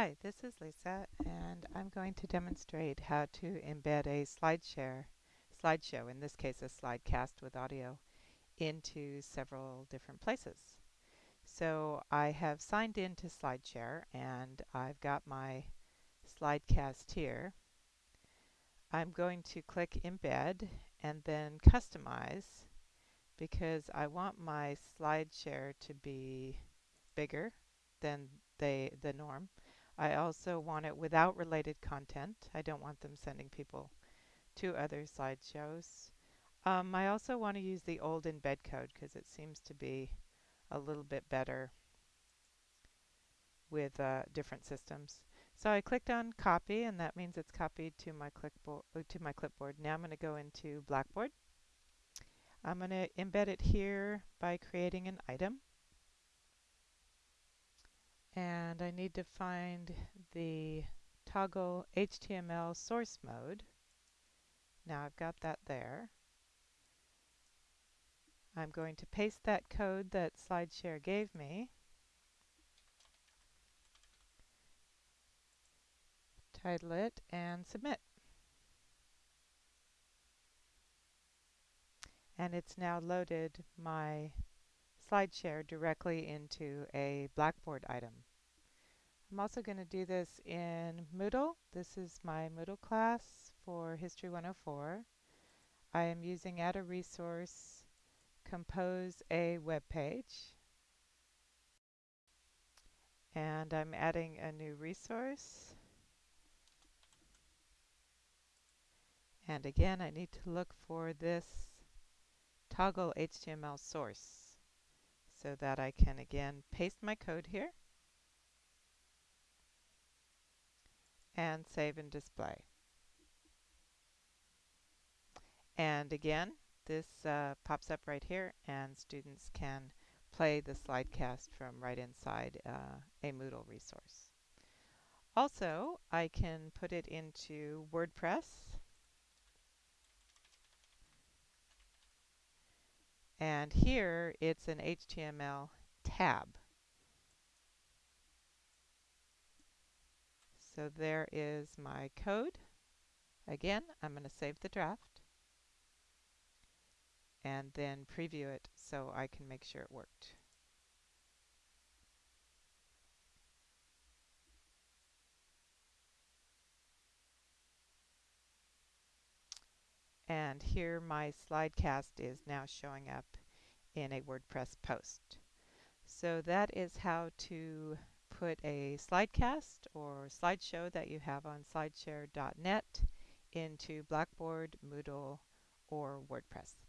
Hi, this is Lisa and I'm going to demonstrate how to embed a SlideShare, slideshow, in this case a slidecast with audio, into several different places. So I have signed in to SlideShare and I've got my slidecast here. I'm going to click embed and then customize because I want my SlideShare to be bigger than they, the norm. I also want it without related content. I don't want them sending people to other slideshows. Um, I also want to use the old embed code because it seems to be a little bit better with uh, different systems. So I clicked on copy and that means it's copied to my uh, to my clipboard. Now I'm going to go into Blackboard. I'm going to embed it here by creating an item and I need to find the toggle HTML source mode. Now I've got that there. I'm going to paste that code that SlideShare gave me. Title it and submit. And it's now loaded my SlideShare directly into a Blackboard item. I'm also going to do this in Moodle. This is my Moodle class for History 104. I am using add a resource, compose a web page, and I'm adding a new resource. And again, I need to look for this toggle HTML source so that I can again paste my code here. And save and display. And again, this uh, pops up right here and students can play the slidecast from right inside uh, a Moodle resource. Also, I can put it into WordPress and here it's an HTML tab. So there is my code. Again, I'm going to save the draft and then preview it so I can make sure it worked. And here my slidecast is now showing up in a WordPress post. So that is how to put a slidecast or slideshow that you have on slideshare.net into Blackboard, Moodle, or WordPress.